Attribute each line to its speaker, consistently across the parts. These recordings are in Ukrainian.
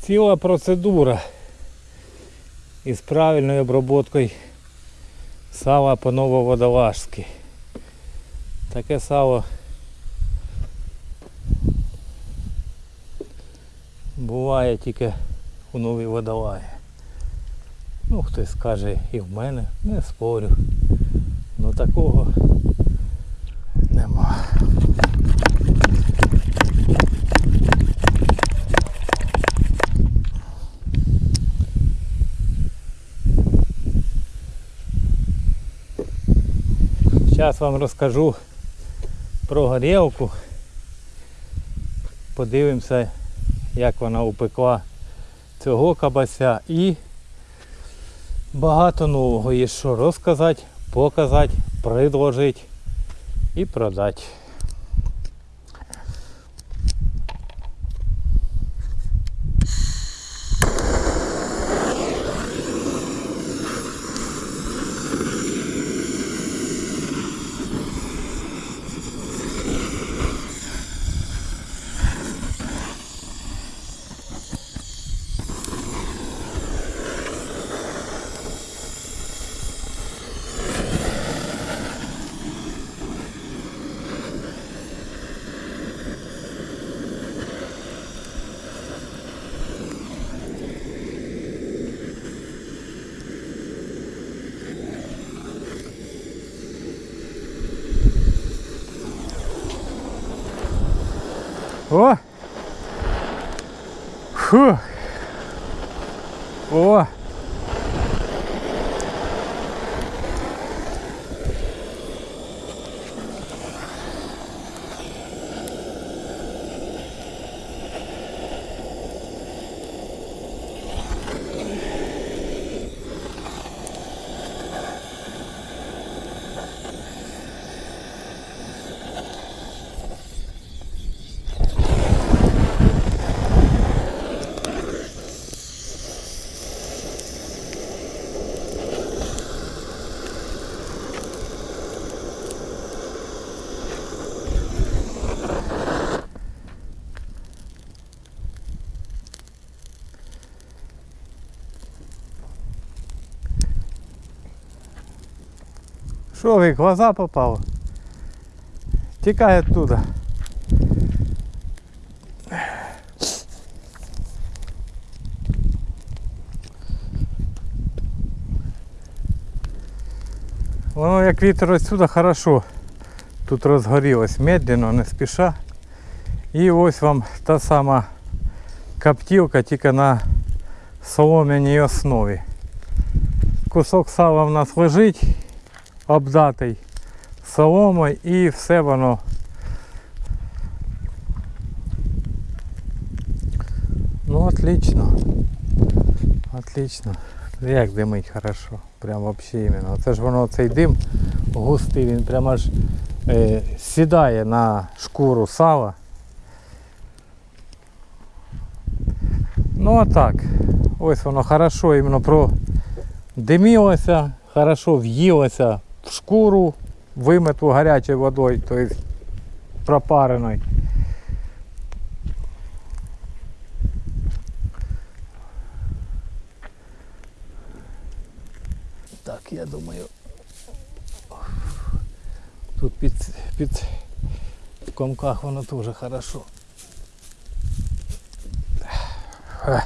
Speaker 1: Ціла процедура із правильною обробкою сала по нововодолажськи. Таке сало буває тільки у новій водолаї. Ну, хтось скаже і в мене, не спорю. Ну такого нема. Зараз вам розкажу про горілку. Подивимося, як вона упекла цього кабася і багато нового є що розказати, показати, предложити і продати. О! Фу! О! Що ви, глаза попало? Тікай оттуда. Воно як вітер отсюда хорошо. Тут розгорілось медленно, не спіша. І ось вам та сама коптілка, тільки на солом'яній основі. Кусок сала в нас лежить, обдатий соломою і все воно. Ну отлично. Отлично. Як димить хорошо. Прям вообще іменно. Це ж воно цей дим густий, він прямо аж е, сідає на шкуру сала. Ну а так. Ось воно хорошо іменно продимілося, хорошо в'їлося шкуру, вимиту гарячою водою, тобто пропареною. Так, я думаю, тут під, під в комках воно теж хорошо. Е.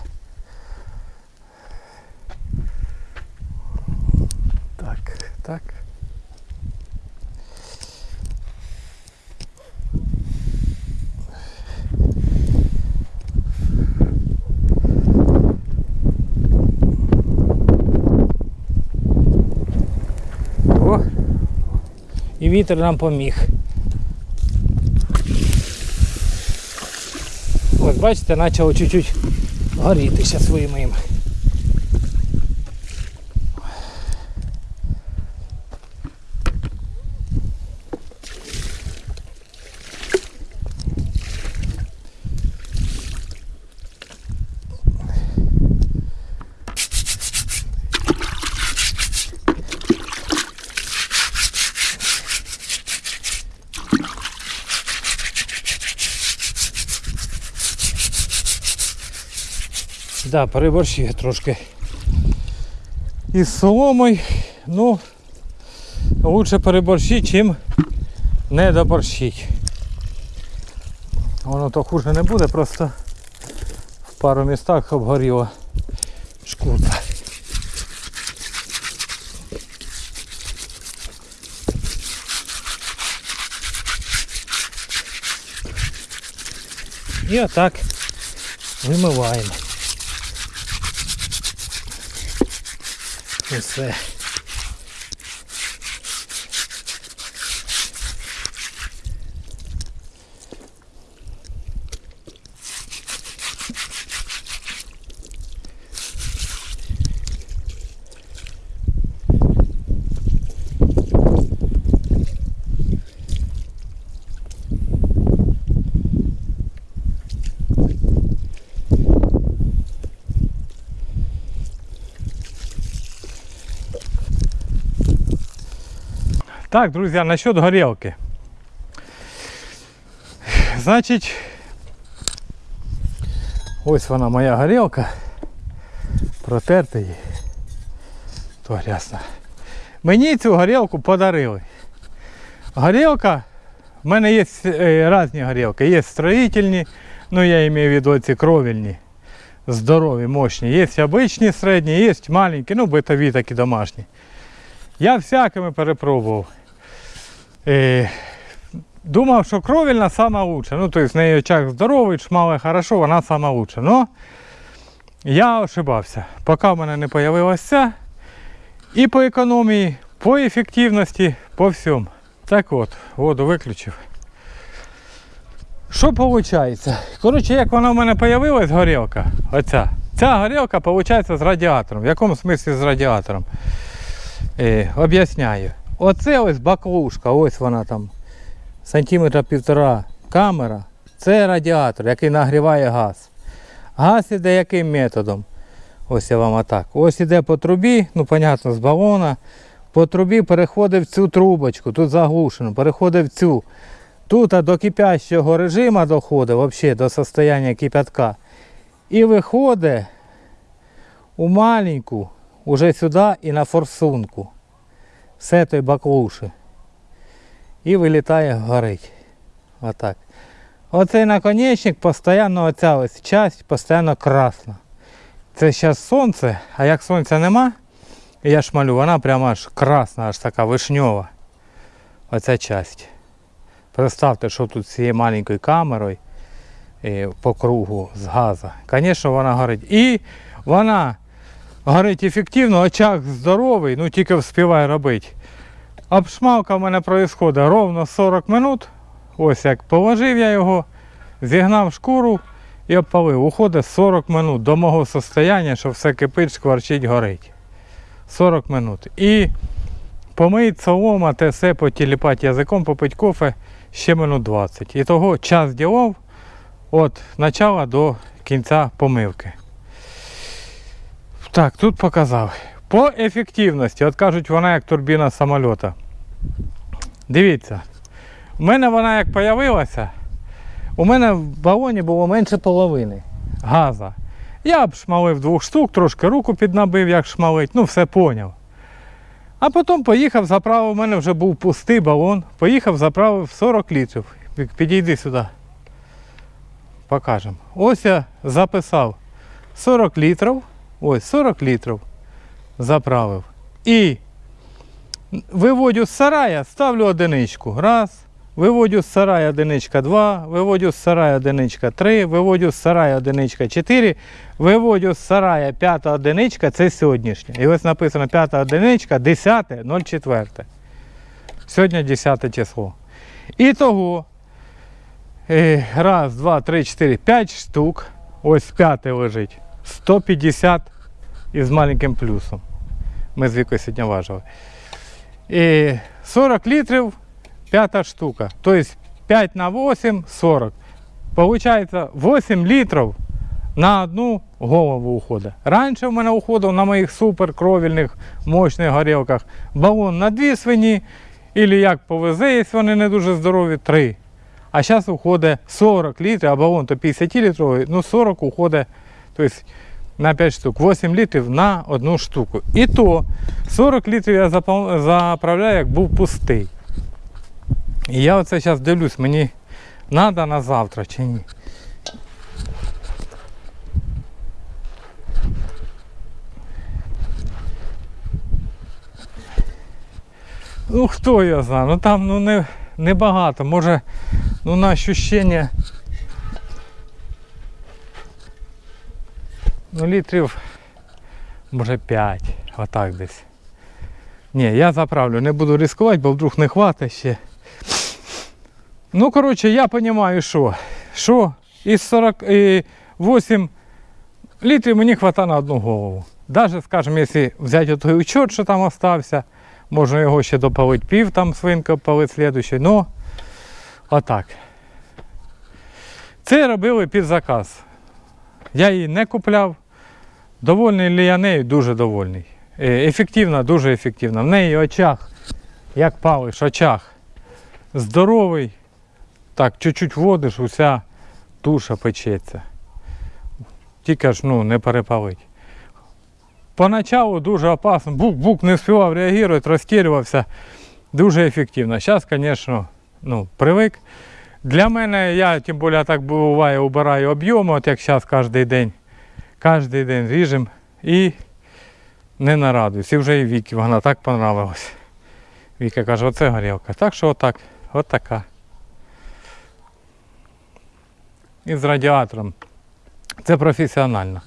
Speaker 1: Так, так. Вітер нам поміг. Ось бачите, почало чуть-чуть горіти ще своїм Да, переборщив трошки із соломою. Ну, лучше переборщити, чим не доборщить. Воно то хуже не буде, просто в пару містах обгоріла шкурка. І отак вимиваємо. was there. Так, друзья, насчет горелки. Значить, ось вона моя горілка. Протерта її. То грязно. Мені цю горілку подарили. Горілка, в мене є е, різні горілки. Є строїтельні, ну я маю в виду ці кровельні. Здорові, мощні. Є обичні середні, є маленькі, ну битові такі домашні. Я всякими перепробував. Е, думав, що кровельна сама лучша. Ну, тобто в неї очаг здоровий, шмали хорошо, вона сама лучша. Но я ошибався. Поки в мене не з'явилася. І по економії, по ефективності, по всьому. Так от, воду виключив. Що виходить? Коротше, як вона в мене з'явилась, горілка, оця. Ця горілка виходить з радіатором. В якому смислі з радіатором? Е, об'ясняю. Оце ось баклушка, ось вона там сантиметра півтора камера. Це радіатор, який нагріває газ. Газ іде яким методом? Ось я вам отак. Ось іде по трубі, ну понятно, з балона. По трубі переходить в цю трубочку, тут заглушено, переходить в цю. Тут а до кипящого режиму доходить, взагалі до состояння кипятка. І виходить у маленьку, уже сюди і на форсунку. Все той баклуші. І вилітає горить. Отак. Оцей наконечник постійно оця ось часть постійно красна. Це зараз сонце, а як сонця нема, я шмалю, вона прямо аж красна, аж така вишньова. Оця часть. Представте, що тут з цією маленькою камерою е, по кругу з газу. Звісно, вона горить. І вона горить ефективно, очаг здоровий, ну тільки вспіває робити. Обшмалка в мене відбувається ровно 40 минут. Ось як положив я його, зігнав шкуру і обпалив. Уходить 40 минут до мого состояння, що все кипить, шкварчить, горить. 40 минут. І помить солома, те все, потіліпати язиком, попить кофе ще минут 20. І того час ділов від початку до кінця помивки. Так, тут показав. По ефективності, от кажуть, вона як турбіна самольота. Дивіться, у мене вона як з'явилася, у мене в балоні було менше половини газа. Я обшмалив двох штук, трошки руку піднабив, як шмалить, ну все поняв. А потім поїхав, заправив, у мене вже був пустий балон, поїхав, заправив 40 літрів. Підійди сюди. Покажемо. Ось я записав 40 літрів. Ось 40 літрів заправив. І виводю з сарая, ставлю одиничку. Раз. Виводю з сарая одиничка 2, виводю з сарая одиничка 3, виводю з сарая одиничка 4, виводю з сарая п'ята одиничка, це сьогоднішня. І ось написано п'ята одиничка, 10, 04. Сьогодні 10 число. І того е, раз, два, три, чотири, п'ять штук. Ось п'яте лежить. 150 із маленьким плюсом. Ми з вікою сьогодні важили. І 40 літрів п'ята штука. Тобто 5 на 8 40. Получається 8 літрів на одну голову уходить. Раніше в мене уходив на моїх суперкровільних мощних горілках балон на дві свині, або як повезе, якщо вони не дуже здорові, 3. А зараз уходить 40 літрів, а балон то 50 літровий, ну 40 уходить. Тобто на 5 штук, 8 літрів на одну штуку. І то 40 літрів я заправляю, як був пустий. І я оце зараз дивлюсь, мені треба на завтра чи ні. Ну хто я знаю, ну там ну не, не багато, може ну на ощущення ну літрів може 5, отак десь. Ні, я заправлю, не буду ризикувати, бо вдруг не хватить ще. Ну, коротше, я розумію, що. Що із 48 літрів мені вистачає на одну голову. Даже, скажімо, якщо взяти той учет, що там остався, можна його ще допалити пів, там свинка палить слідуючий. Ну, отак. Це робили під заказ. Я її не купляв. Довольний ли я нею? Дуже довольний. Е, Ефективна, дуже ефективна. В неї очах, як палиш, очах. Здоровий. Так, чуть-чуть водиш, уся туша печеться. Тільки ж ну, не перепалить. Поначалу дуже опасно. Бук-бук не встигав реагувати, розтірювався. Дуже ефективно. Зараз, звісно, ну, привик. Для мене, я тим більше так буває, убираю об'єми, от як зараз кожен день. Кожен день ріжемо і не нарадуюсь. І вже і Вікі вона так понравилась. Віка каже, оце горілка. Так що отак, от така. І з радіатором. Це професіонально.